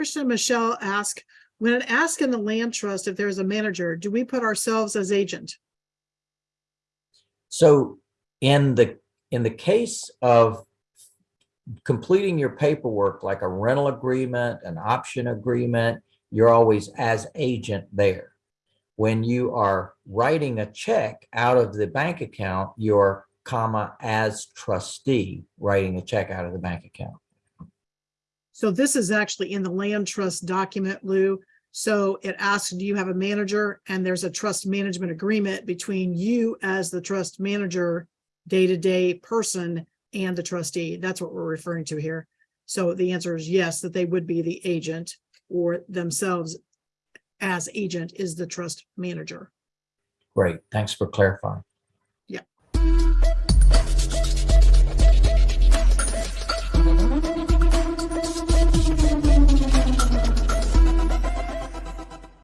question Michelle asked, when it asks in the land trust if there's a manager, do we put ourselves as agent? So in the, in the case of completing your paperwork, like a rental agreement, an option agreement, you're always as agent there. When you are writing a check out of the bank account, you're comma as trustee, writing a check out of the bank account. So this is actually in the land trust document, Lou. So it asks, do you have a manager? And there's a trust management agreement between you as the trust manager, day-to-day person and the trustee. That's what we're referring to here. So the answer is yes, that they would be the agent or themselves as agent is the trust manager. Great, thanks for clarifying.